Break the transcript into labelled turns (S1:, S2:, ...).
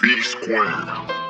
S1: B Square.